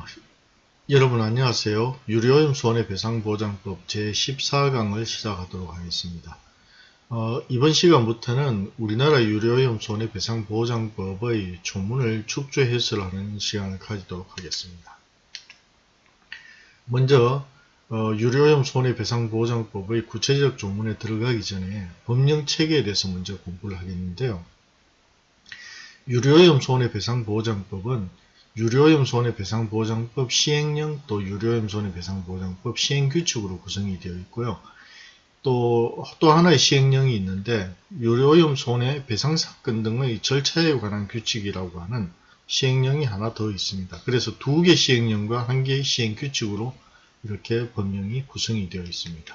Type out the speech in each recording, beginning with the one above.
어, 여러분 안녕하세요. 유료오염 손해배상보장법 제14강을 시작하도록 하겠습니다. 어, 이번 시간부터는 우리나라 유료오염 손해배상보장법의 조문을 축조 해설하는 시간을 가지도록 하겠습니다. 먼저 어, 유료오염 손해배상보장법의 구체적 조문에 들어가기 전에 법령 체계에 대해서 먼저 공부를 하겠는데요. 유료오염 손해배상보장법은 유료오염 손해배상보장법 시행령 또 유료오염 손해배상보장법 시행규칙으로 구성이 되어 있고요. 또, 또 하나의 시행령이 있는데 유료오염 손해배상사건 등의 절차에 관한 규칙이라고 하는 시행령이 하나 더 있습니다. 그래서 두 개 시행령과 한 개의 시행규칙으로 이렇게 법령이 구성이 되어 있습니다.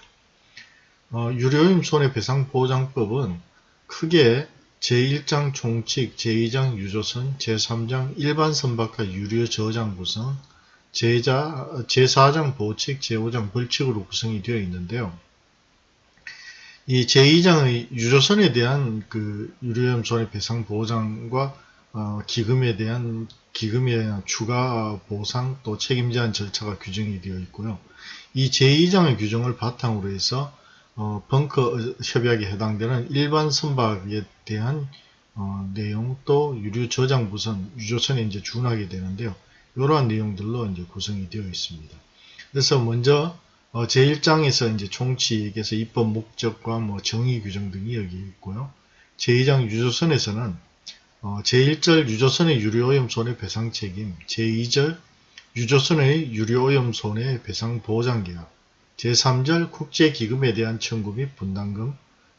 어, 유료오염 손해배상보장법은 크게 제1장 총칙, 제2장 유조선, 제3장 일반 선박과 유료 저장 구성, 제4, 제4장 보칙, 제5장 벌칙으로 구성이 되어 있는데요. 이 제2장의 유조선에 대한 그 유료염 손해배상 보장과 어, 기금에 대한 기금에 대한 추가 보상 또 책임 제한 절차가 규정이 되어 있고요. 이 제2장의 규정을 바탕으로 해서 어, 벙커 협약에 해당되는 일반 선박에 대한 어, 내용 또 유류 저장 부선, 유조선에 이제 준하게 되는데요. 이러한 내용들로 이제 구성이 되어 있습니다. 그래서 먼저 어, 제1장에서 이제 총칙에서 입법 목적과 뭐 정의 규정 등이 여기 있고요. 제2장 유조선에서는 어, 제1절 유조선의 유료오염 손해배상 책임, 제2절 유조선의 유료오염 손해배상 보장 계약, 제3절 국제기금에 대한 청구 및 분담금,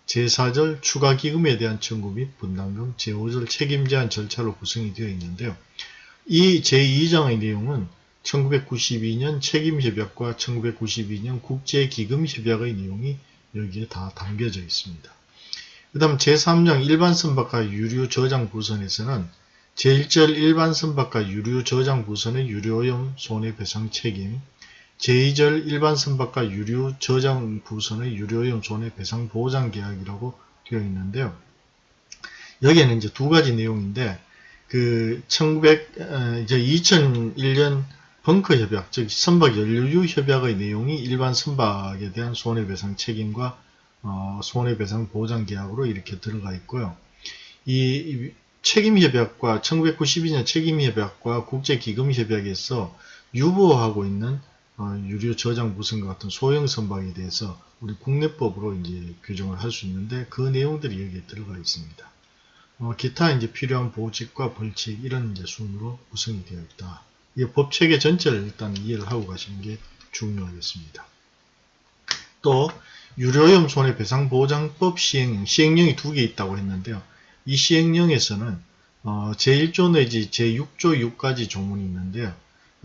제4절 추가기금에 대한 청구 및 분담금, 제5절 책임제한 절차로 구성이 되어 있는데요. 이 제2장의 내용은 1992년 책임협약과 1992년 국제기금협약의 내용이 여기에 다 담겨져 있습니다. 그 다음 제3장 일반선박과 유류 저장부선에서는 제1절 일반선박과 유류 저장부선의 유료오염 손해배상 책임, 제2절 일반 선박과 유류 저장 부선의 유료오염 손해 배상 보장 계약이라고 되어 있는데요. 여기에는 이제 두 가지 내용인데 그 1900, 어, 이제 2001년 벙커 협약, 즉 선박 연료유 협약의 내용이 일반 선박에 대한 손해배상 책임과 어, 손해배상 보장 계약으로 이렇게 들어가 있고요. 이 책임 협약과 1992년 책임 협약과 국제 기금 협약에서 유보하고 있는 어, 유료 저장 부선과 같은 소형 선박에 대해서 우리 국내법으로 이제 규정을 할 수 있는데 그 내용들이 여기에 들어가 있습니다. 어, 기타 이제 필요한 보직과 벌칙 이런 이제 순으로 구성이 되어 있다. 이 법체계 전체를 일단 이해를 하고 가시는 게 중요하겠습니다. 또 유료염 손해배상보장법 시행령, 시행령이 두 개 있다고 했는데요. 이 시행령에서는 어, 제1조 내지 제6조 6가지 조문이 있는데요.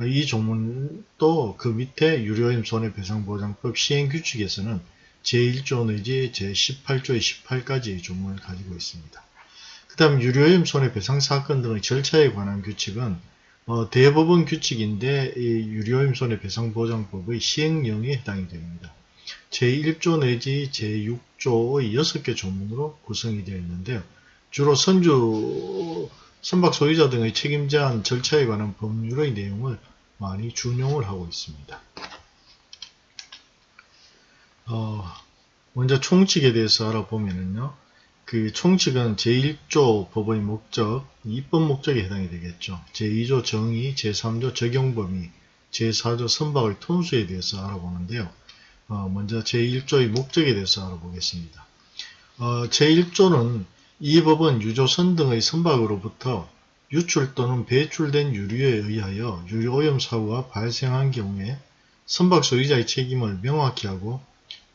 이 조문도 그 밑에 유료임 손해배상보장법 시행규칙에서는 제1조 내지 제18조의 18가지의 조문을 가지고 있습니다. 그 다음 유료임 손해배상 사건 등의 절차에 관한 규칙은 어, 대법원 규칙인데 이 유료임 손해배상보장법의 시행령에 해당이 됩니다. 제1조 내지 제6조의 6개 조문으로 구성이 되어 있는데요. 주로 선주 선박 소유자 등의 책임 제한 절차에 관한 법률의 내용을 많이 준용을 하고 있습니다. 어, 먼저 총칙에 대해서 알아보면은요. 그 총칙은 제1조 법의 목적, 입법 목적에 해당이 되겠죠. 제2조 정의, 제3조 적용 범위, 제4조 선박의 톤수에 대해서 알아보는데요. 어, 먼저 제1조의 목적에 대해서 알아보겠습니다. 어, 제1조는 이 법은 유조선 등의 선박으로부터 유출 또는 배출된 유류에 의하여 유류오염 사고가 발생한 경우에 선박 소유자의 책임을 명확히 하고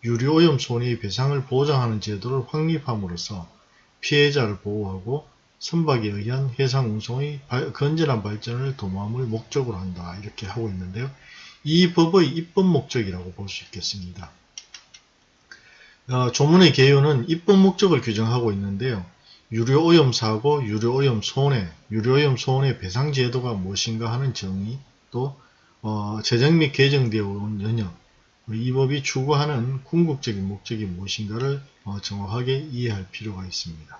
유류오염 손해의 배상을 보장하는 제도를 확립함으로써 피해자를 보호하고 선박에 의한 해상 운송의 건전한 발전을 도모함을 목적으로 한다 이렇게 하고 있는데요. 이 법의 입법 목적이라고 볼 수 있겠습니다. 어, 조문의 개요는 입법 목적을 규정하고 있는데요. 유료오염 사고, 유료오염 손해, 유료오염 손해 배상 제도가 무엇인가 하는 정의, 또 어, 제정 및 개정되어 온 연역, 이 법이 추구하는 궁극적인 목적이 무엇인가를 어, 정확하게 이해할 필요가 있습니다.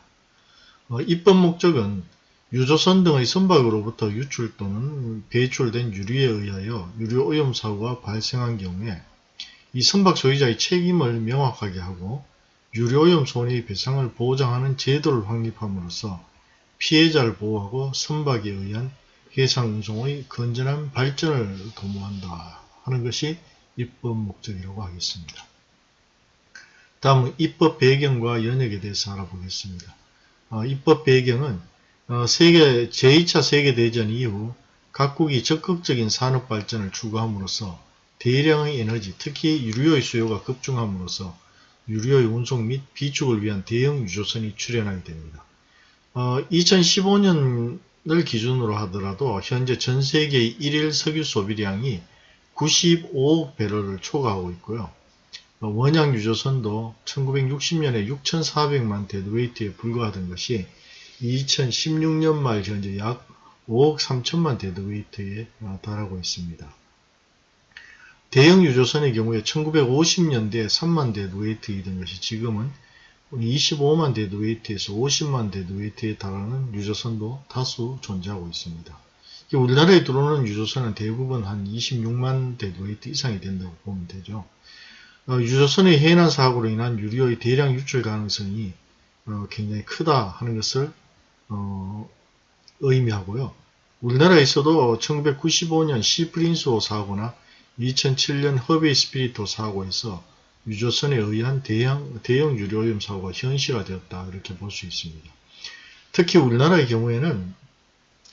어, 입법 목적은 유조선 등의 선박으로부터 유출 또는 배출된 유류에 의하여 유류 오염 사고가 발생한 경우에 이 선박 소유자의 책임을 명확하게 하고 유류 오염 손해 배상을 보장하는 제도를 확립함으로써 피해자를 보호하고 선박에 의한 해상 운송의 건전한 발전을 도모한다 하는 것이 입법 목적이라고 하겠습니다. 다음은 입법 배경과 연역에 대해서 알아보겠습니다. 어, 입법 배경은 어, 세계 제2차 세계대전 이후 각국이 적극적인 산업 발전을 추구함으로써 대량의 에너지, 특히 유류의 수요가 급증함으로써 유류의 운송 및 비축을 위한 대형 유조선이 출현하게 됩니다. 어, 2015년을 기준으로 하더라도 현재 전 세계의 1일 석유 소비량이 95억 배럴을 초과하고 있고요. 어, 원양 유조선도 1960년에 6,400만 deadweight에 불과하던 것이 2016년 말 현재 약 5억 3천만 deadweight에 달하고 있습니다. 대형 유조선의 경우에 1950년대에 3만 deadweight이던 것이 지금은 25만 deadweight에서 50만 deadweight에 달하는 유조선도 다수 존재하고 있습니다. 우리나라에 들어오는 유조선은 대부분 한 26만 deadweight 이상이 된다고 보면 되죠. 어, 유조선의 해난 사고로 인한 유류의 대량 유출 가능성이 어, 굉장히 크다 하는 것을 어, 의미하고요. 우리나라에서도 1995년 시프린스호 사고나 2007년 허베이 스피리토 사고에서 유조선에 의한 대형, 대형 유료오염 사고가 현실화되었다 이렇게 볼 수 있습니다. 특히 우리나라의 경우에는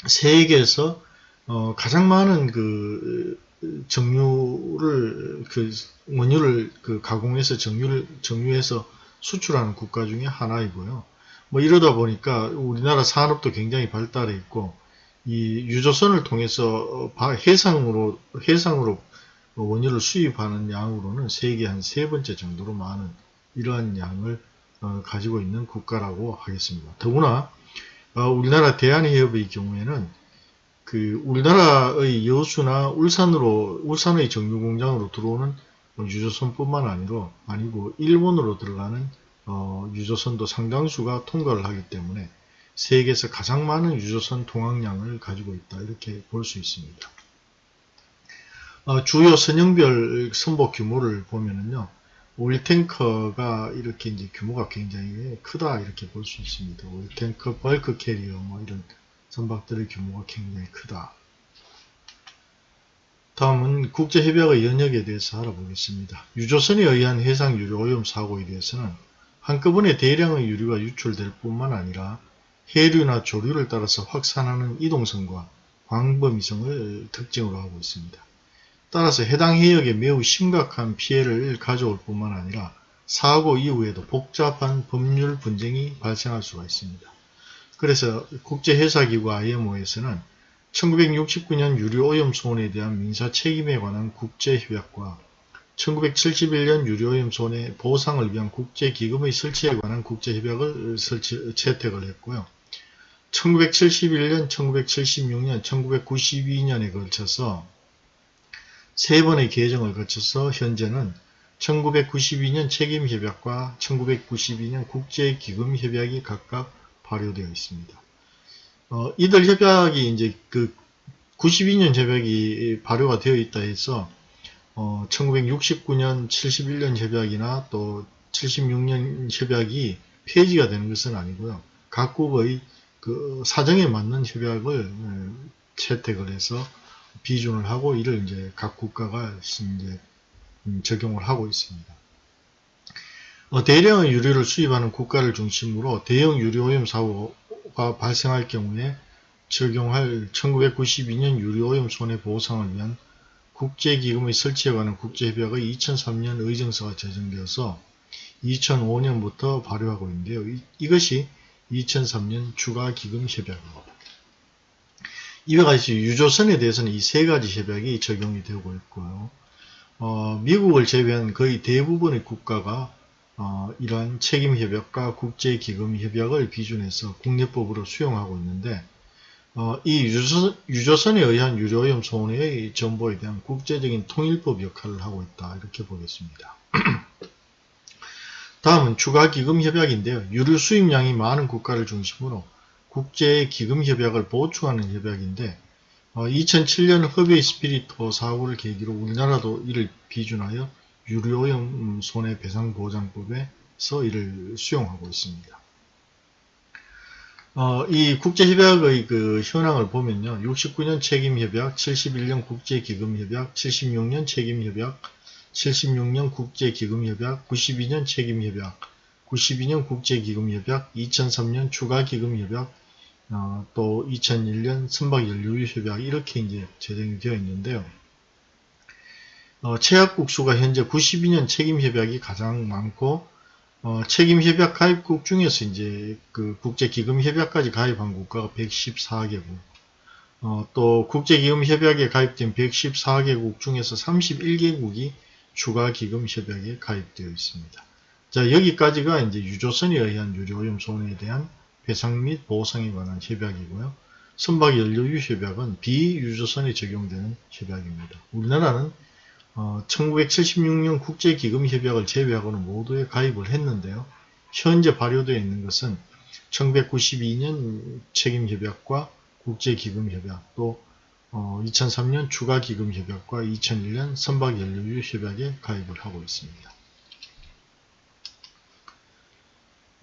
세계에서 어, 가장 많은 그 정유를 그 원유를 그 가공해서 정유를 정유해서 수출하는 국가 중에 하나이고요. 뭐 이러다 보니까 우리나라 산업도 굉장히 발달해 있고 이 유조선을 통해서 해상으로 해상으로 원유를 수입하는 양으로는 세계 한 세 번째 정도로 많은 이러한 양을 어, 가지고 있는 국가라고 하겠습니다. 더구나 어, 우리나라 대한해협의 경우에는 그 우리나라의 여수나 울산으로 울산의 정유 공장으로 들어오는 유조선뿐만 아니로 아니고 일본으로 들어가는 어, 유조선도 상당수가 통과를 하기 때문에 세계에서 가장 많은 유조선 통항량을 가지고 있다 이렇게 볼 수 있습니다. 어, 주요 선형별 선복 규모를 보면은요 oil tanker가 이렇게 이제 규모가 굉장히 크다 이렇게 볼 수 있습니다. oil tanker, bulk carrier 뭐 이런 선박들의 규모가 굉장히 크다. 다음은 국제협약의 연역에 대해서 알아보겠습니다. 유조선에 의한 해상 유류 오염 사고에 대해서는 한꺼번에 대량의 유류가 유출될 뿐만 아니라 해류나 조류를 따라서 확산하는 이동성과 광범위성을 특징으로 하고 있습니다. 따라서 해당 해역에 매우 심각한 피해를 가져올 뿐만 아니라 사고 이후에도 복잡한 법률 분쟁이 발생할 수가 있습니다. 그래서 국제회사기구 IMO에서는 1969년 유류오염 손해에 대한 민사 책임에 관한 국제협약과 1971년 유류오염 손해 보상을 위한 국제기금의 설치에 관한 국제협약을 설치, 채택을 했고요. 1971년, 1976년, 1992년에 걸쳐서 세 번의 개정을 거쳐서 현재는 1992년 책임협약과 1992년 국제기금협약이 각각 발효되어 있습니다. 어, 이들 협약이 이제 그 92년 협약이 발효가 되어 있다 해서 어, 1969년, 71년 협약이나 또 76년 협약이 폐지가 되는 것은 아니고요. 각국의 그 사정에 맞는 협약을 어, 채택을 해서 비준을 하고 이를 이제 각 국가가 이제 음, 적용을 하고 있습니다. 어, 대량의 유류를 수입하는 국가를 중심으로 대형 유류 오염 사고가 발생할 경우에 적용할 1992년 유류오염 손해보호상을 위한 국제기금의 설치에 관한 국제협약의 2003년 의정서가 제정되어서 2005년부터 발효하고 있는데요. 이, 것이 2003년 추가기금협약입니다. 이와 같이 유조선에 대해서는 이 세 가지 협약이 적용이 되고 있고요. 어, 미국을 제외한 거의 대부분의 국가가 어, 이러한 책임협약과 국제기금협약을 비준해서 국내법으로 수용하고 있는데 어, 이 유조선, 유조선에 의한 유료오염 손해의 정보에 대한 국제적인 통일법 역할을 하고 있다 이렇게 보겠습니다. 다음은 추가기금협약인데요. 유류 수입량이 많은 국가를 중심으로 국제기금협약을 보충하는 협약인데 2007년 허베이 스피리토 사고를 계기로 우리나라도 이를 비준하여 유료오염 손해배상보장법에서 이를 수용하고 있습니다. 어, 이 국제협약의 그 현황을 보면요. 69년 책임협약, 71년 국제기금협약, 76년 책임협약, 76년 국제기금협약, 92년 책임협약, 92년 국제기금협약, 2003년 추가기금협약, 어, 또 2001년 선박연료협약 이렇게 이제 제정이 되어 있는데요. 어, 최약국 수가 현재 92년 책임협약이 가장 많고 어, 책임협약 가입국 중에서 이제 그 국제기금협약까지 가입한 국가가 114개국 어, 또 국제기금협약에 가입된 114개국 중에서 31개국이 추가기금협약에 가입되어 있습니다. 자 여기까지가 이제 유조선에 의한 유료오염 손해에 대한 배상 및 보상에 관한 협약이고요. 선박 연료유 협약은 비유조선에 적용되는 협약입니다. 우리나라는 어, 1976년 국제기금협약을 제외하고는 모두에 가입을 했는데요. 현재 발효되어 있는 것은 1992년 책임협약과 국제기금협약 또 어, 2003년 추가기금협약과 2001년 선박연료유 협약에 가입을 하고 있습니다.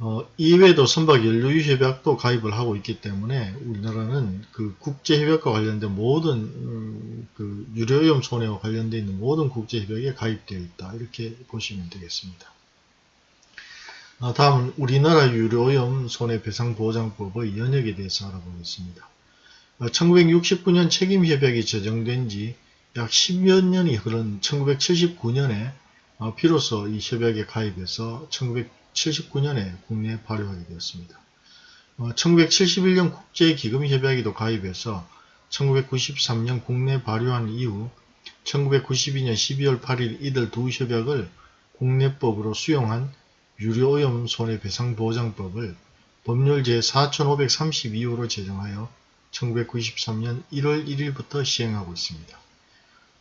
어, 이외에도 선박 연료유협약도 가입을 하고 있기 때문에 우리나라는 그 국제협약과 관련된 모든 음, 그 유료오염 손해와 관련되어 있는 모든 국제협약에 가입되어 있다 이렇게 보시면 되겠습니다. 어, 다음은 우리나라 유료오염 손해배상보장법의 연역에 대해서 알아보겠습니다. 어, 1969년 책임협약이 제정된 지 약 10여 년이 흐른 1979년에 어, 비로소 이 협약에 가입해서 1979년에 국내에 발효하게 되었습니다. 어, 1971년 국제기금협약에도 가입해서 1993년 국내 발효한 이후 1992년 12월 8일 이들 두 협약을 국내법으로 수용한 유료오염 손해배상보장법을 법률 제4532호로 제정하여 1993년 1월 1일부터 시행하고 있습니다.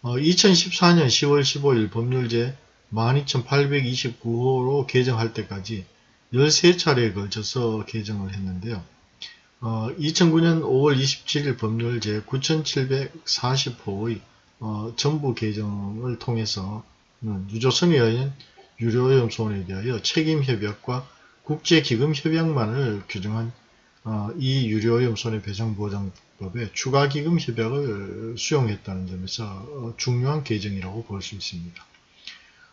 어, 2014년 10월 15일 법률 제 12829호로 개정할 때까지 13차례에 걸쳐서 개정을 했는데요. 어, 2009년 5월 27일 법률 제9740호의 어, 전부 개정을 통해서 유조선에 의한 유료오염 손해에 대하여 책임협약과 국제기금협약만을 규정한 어, 이 유료오염 손해배상보장법에 추가기금협약을 수용했다는 점에서 어, 중요한 개정이라고 볼 수 있습니다.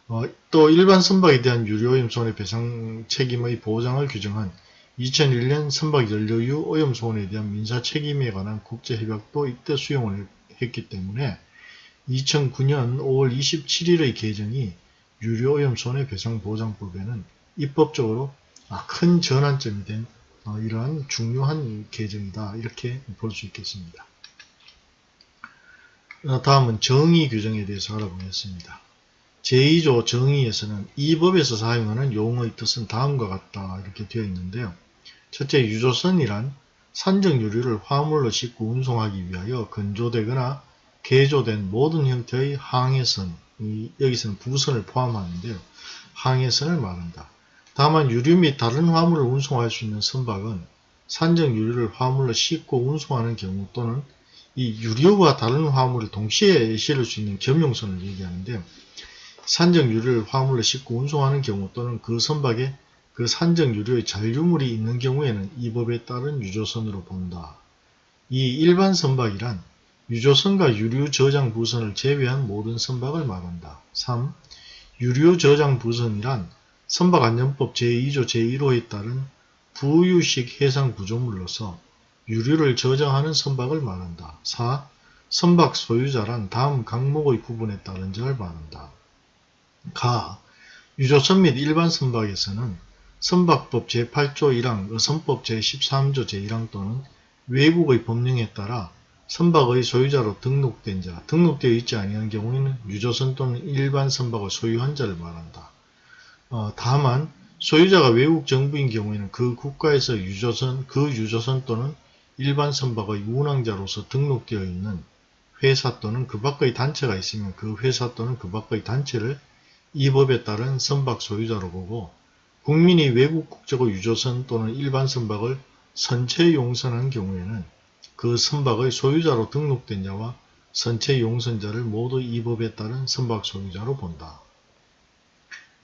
어, 또 일반 선박에 대한 유료오염 손해배상 책임의 보장을 규정한 2001년 선박 연료유 오염 손해에 대한 민사 책임에 관한 국제협약도 이때 수용을 했기 때문에 2009년 5월 27일의 개정이 유료오염 손해배상 보장법에는 입법적으로 아, 큰 전환점이 된 어, 이러한 중요한 개정이다 이렇게 볼 수 있겠습니다. 어, 다음은 정의 규정에 대해서 알아보겠습니다. 제2조 정의에서는 이 법에서 사용하는 용어의 뜻은 다음과 같다 이렇게 되어 있는데요. 첫째 유조선이란 산정유류를 화물로 싣고 운송하기 위하여 건조되거나 개조된 모든 형태의 항해선, 여기서는 부선을 포함하는데요. 항해선을 말한다. 다만 유류 및 다른 화물을 운송할 수 있는 선박은 산정유류를 화물로 싣고 운송하는 경우 또는 이 유류와 다른 화물을 동시에 실을 수 있는 겸용선을 얘기하는데요. 산정유류를 화물로 싣고 운송하는 경우 또는 그 선박에 그 산정유류의 잔류물이 있는 경우에는 이 법에 따른 유조선으로 본다. 이 일반 선박이란 유조선과 유류 저장 부선을 제외한 모든 선박을 말한다. 3. 유류 저장 부선이란 선박안전법 제2조 제1호에 따른 부유식 해상 구조물로서 유류를 저장하는 선박을 말한다. 4. 선박 소유자란 다음 강목의 구분에 따른 자를 말한다. 가 유조선 및 일반 선박에서는 선박법 제8조 1항, 의선법 제13조 제1항 또는 외국의 법령에 따라 선박의 소유자로 등록된 자, 등록되어 있지 아니한 경우에는 유조선 또는 일반 선박을 소유한 자를 말한다. 어, 다만 소유자가 외국 정부인 경우에는 그 국가에서 유조선, 그 유조선 또는 일반 선박의 운항자로서 등록되어 있는 회사 또는 그 밖의 단체가 있으면 그 회사 또는 그 밖의 단체를 이 법에 따른 선박 소유자로 보고 국민이 외국 국적의 유조선 또는 일반 선박을 선체 용선한 경우에는 그 선박의 소유자로 등록된 자와 선체 용선자를 모두 이 법에 따른 선박 소유자로 본다.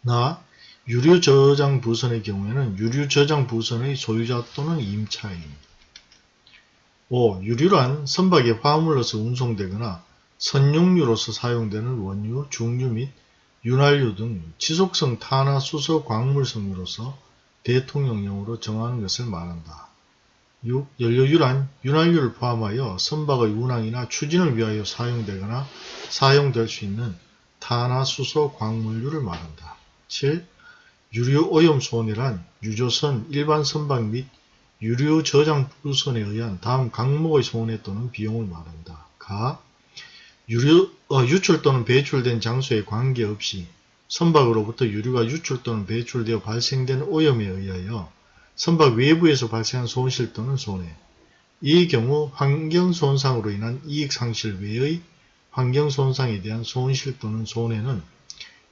나 유류 저장 부선의 경우에는 유류 저장 부선의 소유자 또는 임차인 5. 유류란 선박의 화물로서 운송되거나 선용유로서 사용되는 원유, 중유 및 윤활유 등 지속성 탄화 수소 광물성유로서 대통령령으로 정하는 것을 말한다. 6. 연료유란 윤활유를 포함하여 선박의 운항이나 추진을 위하여 사용되거나 사용될 수 있는 탄화 수소 광물유를 말한다. 7. 유류 오염 손해란 유조선, 일반 선박 및 유류 저장 부선에 의한 다음 강목의 손해 또는 비용을 말한다. 가 유류, 어, 유출 또는 배출된 장소에 관계없이 선박으로부터 유류가 유출 또는 배출되어 발생된 오염에 의하여 선박 외부에서 발생한 손실 또는 손해 이 경우 환경손상으로 인한 이익상실 외의 환경손상에 대한 손실 또는 손해는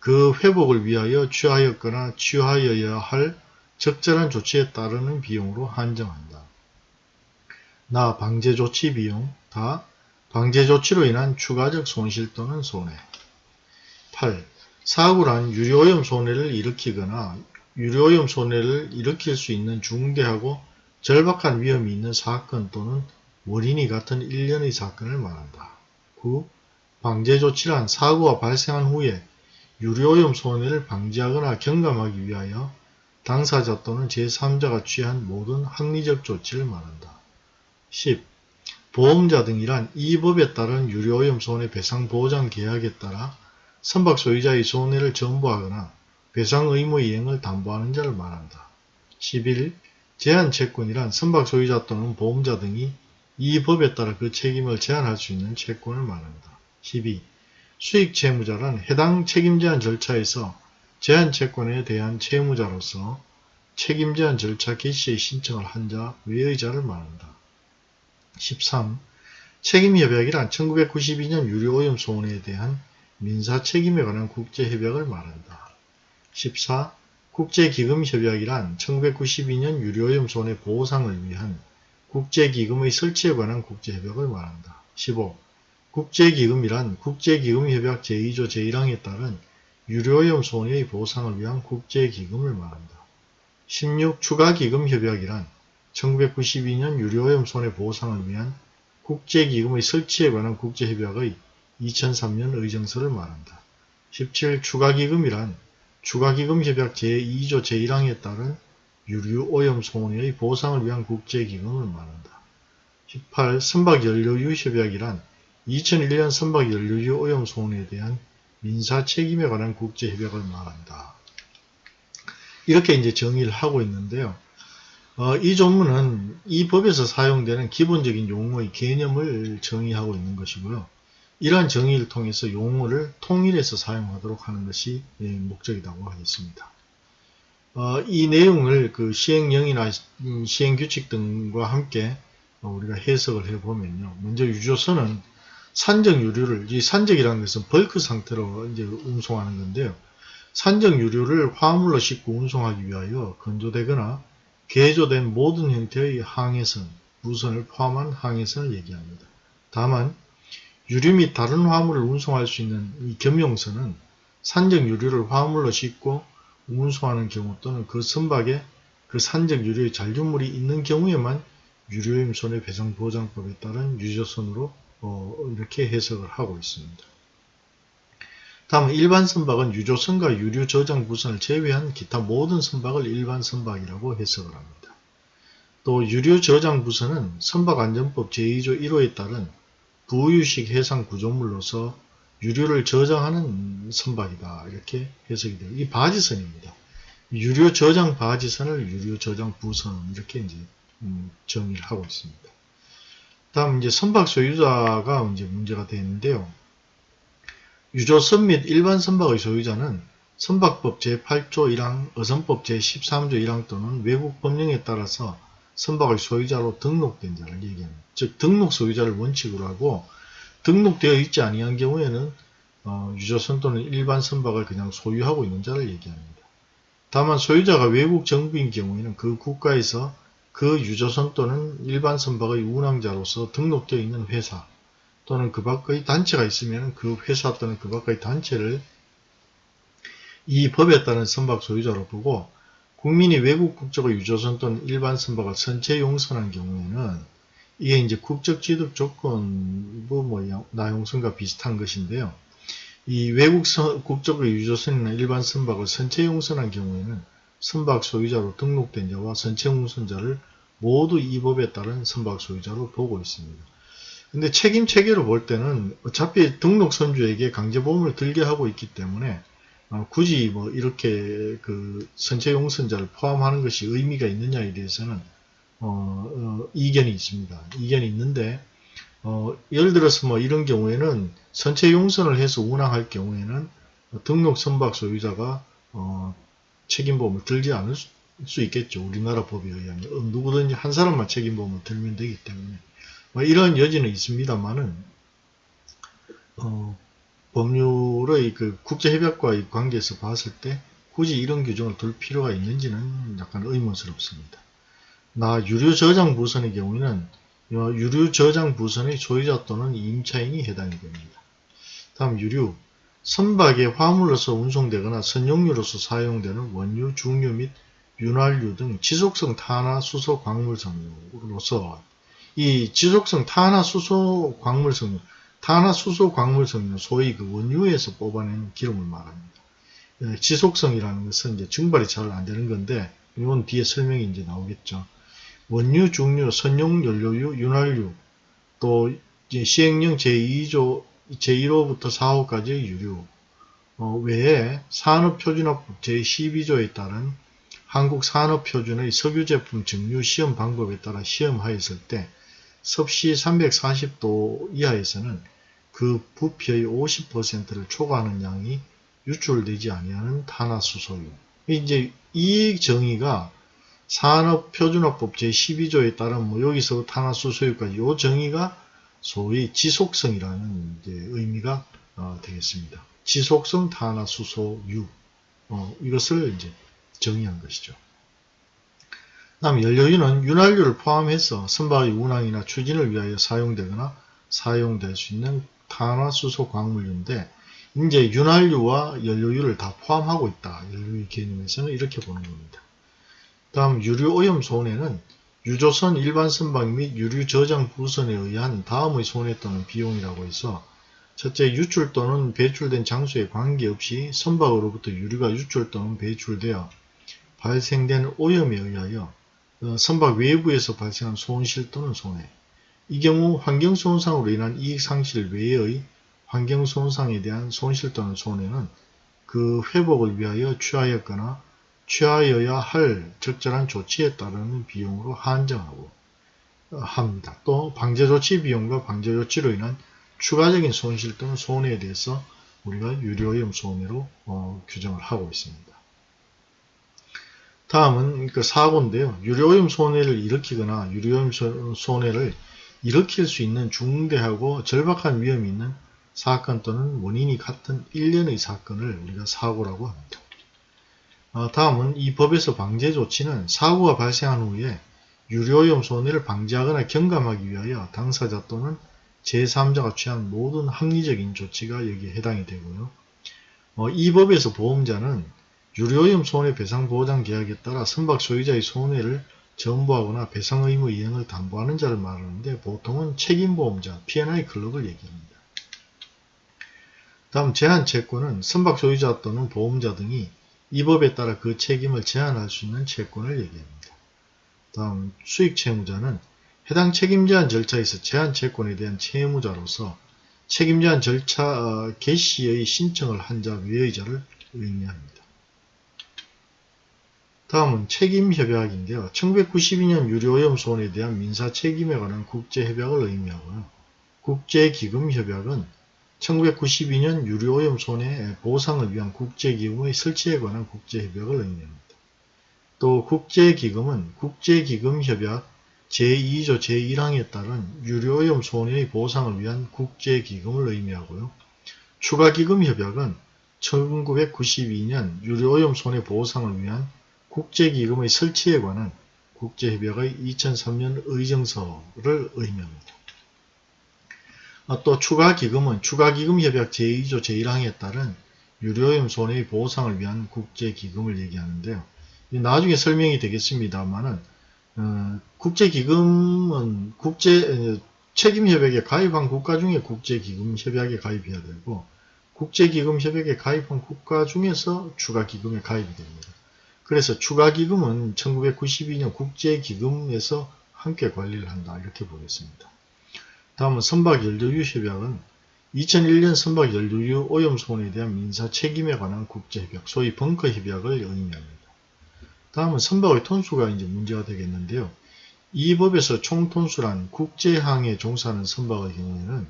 그 회복을 위하여 취하였거나 취하여야 할 적절한 조치에 따르는 비용으로 한정한다. 나 방제 조치 비용 다 방제 조치로 인한 추가적 손실 또는 손해 8. 사고란 유료오염 손해를 일으키거나 유료오염 손해를 일으킬 수 있는 중대하고 절박한 위험이 있는 사건 또는 원인이 같은 일련의 사건을 말한다. 9. 방제 조치란 사고가 발생한 후에 유료오염 손해를 방지하거나 경감하기 위하여 당사자 또는 제3자가 취한 모든 합리적 조치를 말한다. 10. 보험자 등이란 이 법에 따른 유료오염 손해배상 보장 계약에 따라 선박 소유자의 손해를 전부하거나 배상 의무 이행을 담보하는 자를 말한다. 11. 제한 채권이란 선박 소유자 또는 보험자 등이 이 법에 따라 그 책임을 제한할 수 있는 채권을 말한다. 12. 수익 채무자란 해당 책임 제한 절차에서 제한 채권에 대한 채무자로서 책임 제한 절차 개시의 신청을 한 자 외의 자를 말한다. 13. 책임협약이란 1992년 유료오염 소원에 대한 민사 책임에 관한 국제협약을 말한다. 14. 국제기금협약이란 1992년 유료오염 손해 보상을 위한 국제기금의 설치에 관한 국제협약을 말한다. 15. 국제기금이란 국제기금협약 제2조 제1항에 따른 유료오염 손해의 보상을 위한 국제기금을 말한다. 16. 추가기금협약이란 1992년 유료오염 손해 보상을 위한 국제기금의 설치에 관한 국제협약의 2003년 의정서를 말한다. 17. 추가기금이란 추가기금협약 제2조 제1항에 따른 유류오염 손해의 보상을 위한 국제기금을 말한다. 18. 선박연료유협약이란 2001년 선박연료유 오염 손해에 대한 민사책임에 관한 국제협약을 말한다. 이렇게 이제 정의를 하고 있는데요. 어, 이 조문은 이 법에서 사용되는 기본적인 용어의 개념을 정의하고 있는 것이고요. 이러한 정의를 통해서 용어를 통일해서 사용하도록 하는 것이 예, 목적이라고 하겠습니다. 어, 이 내용을 그 시행령이나 음, 시행규칙 등과 함께 우리가 해석을 해보면요. 먼저 유조선은 산적 유류를 이 산적이라는 것은 벌크 상태로 이제 운송하는 건데요. 산적 유류를 화물로 싣고 운송하기 위하여 건조되거나 개조된 모든 형태의 항해선, 무선을 포함한 항해선을 얘기합니다. 다만 유류 및 다른 화물을 운송할 수 있는 이 겸용선은 산적 유류를 화물로 싣고 운송하는 경우 또는 그 선박에 그 산적 유류의 잔류물이 있는 경우에만 유류임 손해배상 보장법에 따른 유조선으로 어, 이렇게 해석을 하고 있습니다. 다음 일반 선박은 유조선과 유류 저장 부선을 제외한 기타 모든 선박을 일반 선박이라고 해석을 합니다. 또 유류 저장 부선은 선박안전법 제2조 1호에 따른 부유식 해상 구조물로서 유류를 저장하는 선박이다 이렇게 해석이 돼요. 이 바지선입니다. 유류 저장 바지선을 유류 저장 부선 이렇게 이제 음, 정의를 하고 있습니다. 다음 이제 선박 소유자가 이제 문제가 되는데요. 유조선 및 일반 선박의 소유자는 선박법 제8조 1항, 어선법 제13조 1항 또는 외국 법령에 따라서 선박의 소유자로 등록된 자를 얘기합니다. 즉 등록 소유자를 원칙으로 하고 등록되어 있지 아니한 경우에는 어, 유조선 또는 일반 선박을 그냥 소유하고 있는 자를 얘기합니다. 다만 소유자가 외국 정부인 경우에는 그 국가에서 그 유조선 또는 일반 선박의 운항자로서 등록되어 있는 회사 또는 그 밖의 단체가 있으면 그 회사 또는 그 밖의 단체를 이 법에 따른 선박 소유자로 보고 국민이 외국 국적의 유조선 또는 일반 선박을 선체 용선한 경우에는 이게 이제 국적 취득 조건부 뭐 나용선과 비슷한 것인데요. 이 외국 선, 국적의 유조선이나 일반 선박을 선체 용선한 경우에는 선박 소유자로 등록된 자와 선체 용선자를 모두 이 법에 따른 선박 소유자로 보고 있습니다. 근데 책임 체계로 볼 때는 어차피 등록 선주에게 강제보험을 들게 하고 있기 때문에 어, 굳이 뭐 이렇게 그 선체 용선자를 포함하는 것이 의미가 있느냐에 대해서는 어, 어, 이견이 있습니다. 이견이 있는데 어, 예를 들어서 뭐 이런 경우에는 선체 용선을 해서 운항할 경우에는 등록 선박 소유자가 어, 책임보험을 들지 않을 수, 수, 있겠죠. 우리나라 법에 의하면 어, 누구든지 한 사람만 책임보험을 들면 되기 때문에 뭐 이런 여지는 있습니다만은 어, 법률의 그 국제협약과의 관계에서 봤을 때 굳이 이런 규정을 둘 필요가 있는지는 약간 의문스럽습니다. 나 유료 저장 부선의 경우에는 유료 저장 부선의 소유자 또는 임차인이 해당이 됩니다. 다음 유류 선박의 화물로서 운송되거나 선용유로서 사용되는 원유, 중유 및 윤활유 등 지속성 탄화 수소 광물 성류로서 이 지속성 탄화 수소 광물 성류 탄화 수소 광물 성류 소위 그 원유에서 뽑아낸 기름을 말합니다. 예, 지속성이라는 것은 이제 증발이 잘 안 되는 건데 이건 뒤에 설명이 이제 나오겠죠. 원유, 중유, 선용 연료유, 윤활유, 또 시행령 제2조, 제1호부터 4호까지의 유류 어, 외에 산업표준화법 제12조에 따른 한국산업표준의 석유제품 증류 시험 방법에 따라 시험하였을 때 섭씨 340도 이하에서는 그 부피의 50%를 초과하는 양이 유출되지 아니하는 탄화수소유. 이제 이 정의가 산업표준화법 제12조에 따른 뭐 여기서 탄화수소유까지 이 정의가 소위 지속성이라는 의미가 어, 되겠습니다. 지속성 탄화수소유 어, 이것을 이제 정의한 것이죠. 다음 연료유는 윤활유를 포함해서 선박의 운항이나 추진을 위하여 사용되거나 사용될 수 있는 탄화수소 광물유인데 이제 윤활유와 연료유를 다 포함하고 있다. 연료유 개념에서는 이렇게 보는 겁니다. 다음 유류오염 손해는 유조선 일반 선박 및 유류 저장 부선에 의한 다음의 손해 또는 비용이라고 해서 첫째 유출 또는 배출된 장소에 관계없이 선박으로부터 유류가 유출 또는 배출되어 발생된 오염에 의하여 어, 선박 외부에서 발생한 손실 또는 손해 이 경우 환경손상으로 인한 이익상실 외의 환경손상에 대한 손실 또는 손해는 그 회복을 위하여 취하였거나 취하여야 할 적절한 조치에 따르는 비용으로 한정하고 어, 합니다. 또 방제조치 비용과 방제조치로 인한 추가적인 손실 또는 손해에 대해서 우리가 유료오염 손해로 어, 규정을 하고 있습니다. 다음은 그 사고인데요. 유료오염 손해를 일으키거나 유료오염 손해를 일으킬 수 있는 중대하고 절박한 위험이 있는 사건 또는 원인이 같은 일련의 사건을 우리가 사고라고 합니다. 어, 다음은 이 법에서 방제 조치는 사고가 발생한 후에 유료오염 손해를 방지하거나 경감하기 위하여 당사자 또는 제3자가 취한 모든 합리적인 조치가 여기에 해당이 되고요. 어, 이 법에서 보험자는 유료오염 손해배상보장 계약에 따라 선박 소유자의 손해를 전부하거나 배상 의무 이행을 담보하는 자를 말하는데 보통은 책임보험자, P&I 클럽을 얘기합니다. 다음 제한채권은 선박 소유자 또는 보험자 등이 이 법에 따라 그 책임을 제한할 수 있는 채권을 얘기합니다. 다음 수익 채무자는 해당 책임 제한 절차에서 제한 채권에 대한 채무자로서 책임 제한 절차 어, 개시의 신청을 한자 외의 자를 의미합니다. 다음은 책임협약인데요. 1992년 유료오염 손해에 대한 민사 책임에 관한 국제협약을 의미하고요. 국제기금협약은 1992년 유료오염 손해 보상을 위한 국제기금의 설치에 관한 국제협약을 의미합니다. 또 국제기금은 국제기금협약 제2조 제1항에 따른 유료오염 손해의 보상을 위한 국제기금을 의미하고요. 추가기금협약은 1992년 유료오염 손해 보상을 위한 국제기금의 설치에 관한 국제협약의 2003년 의정서를 의미합니다. 아, 또 추가기금은 추가기금협약 제2조 제1항에 따른 유료오염 손해의 보상을 위한 국제기금을 얘기하는데요. 나중에 설명이 되겠습니다만은 어, 국제기금은 국제 책임협약에 가입한 국가 중에 국제기금협약에 가입해야 되고 국제기금협약에 가입한 국가 중에서 추가기금에 가입이 됩니다. 그래서 추가기금은 1992년 국제기금에서 함께 관리를 한다 이렇게 보겠습니다. 다음은 선박연료유협약은 2001년 선박연료유 오염손해에 대한 민사 책임에 관한 국제협약, 소위 벙커협약을 의미합니다. 다음은 선박의 톤수가 이제 문제가 되겠는데요. 이 법에서 총톤수란 국제항에 종사하는 선박의 경우에는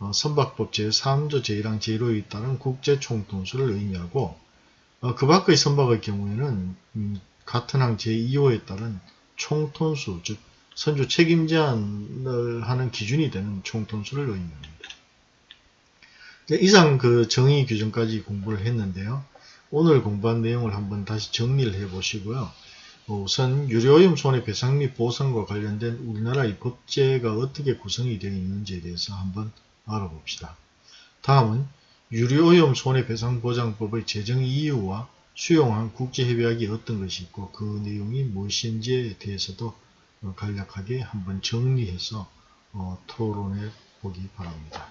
어, 선박법 제3조 제1항 제1호에 따른 국제 총톤수를 의미하고 어, 그 밖의 선박의 경우에는 음, 같은 항 제2호에 따른 총톤수 즉 선주 책임 제한을 하는 기준이 되는 총톤수를 의미합니다. 네, 이상 그 정의 규정까지 공부를 했는데요. 오늘 공부한 내용을 한번 다시 정리를 해 보시고요. 우선 유료오염 손해배상 및 보상과 관련된 우리나라의 법제가 어떻게 구성이 되어 있는지에 대해서 한번 알아봅시다. 다음은 유료오염 손해배상보장법의 제정 이유와 수용한 국제협약이 어떤 것이 있고 그 내용이 무엇인지에 대해서도 어, 간략하게 한번 정리해서 어, 토론해 보기 바랍니다.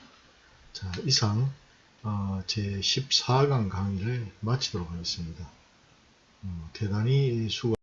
자, 이상 어, 제 14강 강의를 마치도록 하겠습니다. 어, 대단히 수고